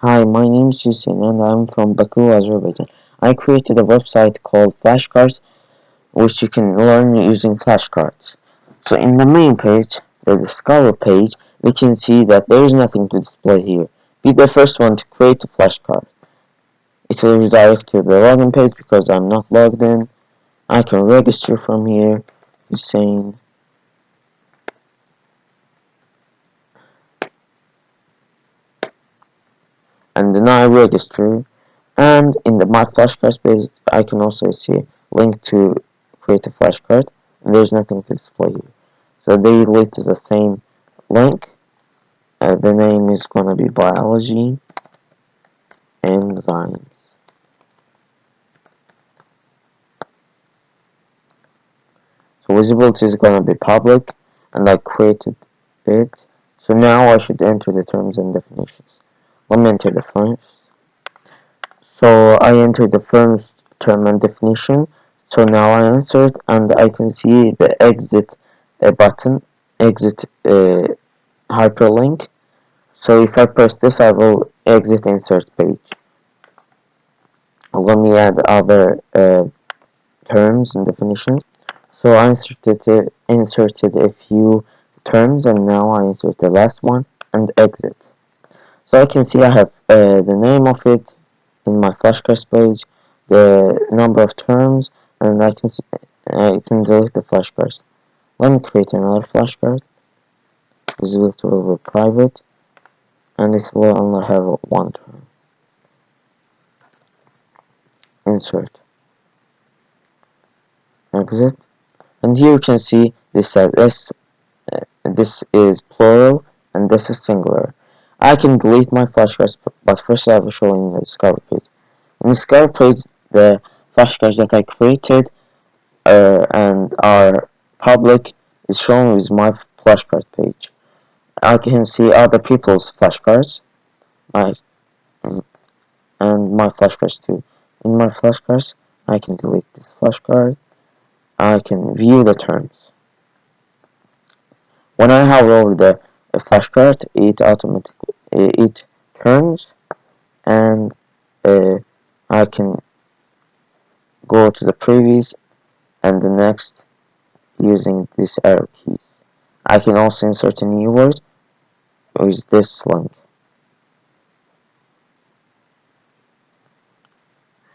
Hi, my name is Hussein and I'm from Baku, Azerbaijan. I created a website called Flashcards which you can learn using flashcards. So in the main page, the Discover page, we can see that there is nothing to display here. Be the first one to create a flashcard. It will redirect to the login page because I'm not logged in. I can register from here, Hussein. And then I register and in the my flashcards page I can also see link to create a flashcard. And there's nothing to display here. So they lead to the same link. Uh, the name is gonna be biology enzymes so visibility is gonna be public and I created it. So now I should enter the terms and definitions let me enter the first so I enter the first term and definition. So now I answer it and I can see the exit uh, button exit uh, hyperlink. So if I press this I will exit insert page. Let me add other uh, terms and definitions. So I inserted, inserted a few terms and now I insert the last one and exit so I can see I have uh, the name of it in my flashcards page, the number of terms, and I can see, I can delete the flashcards. Let me create another flashcard. Visibility over private, and this will only have one term. Insert. Exit. And here you can see this says this, uh, this is plural and this is singular. I can delete my flashcards, but first I will show you the discover page. In the discover page, the flashcards that I created uh, and are public is shown with my flashcard page. I can see other people's flashcards, my and my flashcards too. In my flashcards, I can delete this flashcard. I can view the terms. When I hover over the flashcard, it automatically it turns and uh, I can go to the previous and the next using these arrow keys. I can also insert a new word with this link.